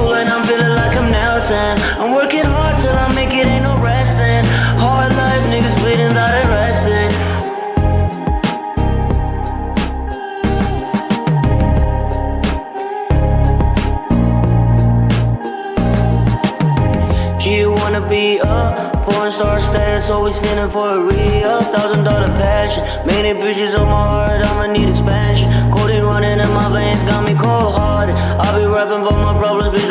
And I'm feeling like I'm Nelson. I'm working hard till I make it, ain't no resting. Hard life, niggas bleeding, got arrested. She wanna be a porn star status, always spinning for a real thousand dollar passion. Many bitches on my heart, I'ma need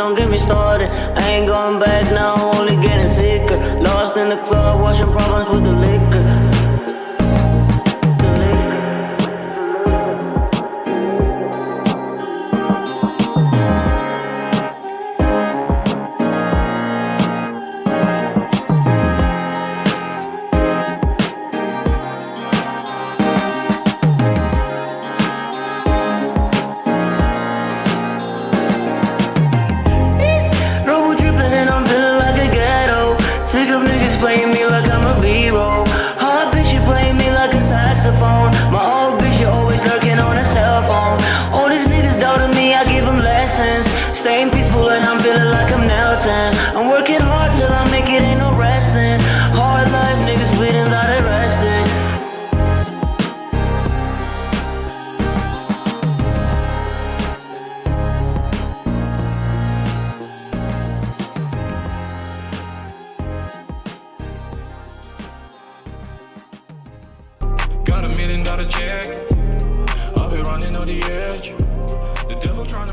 don't get me started. I ain't going back now, only getting sicker. Lost in the club, washing problems I'm gotta check. I've running on the edge. The devil trying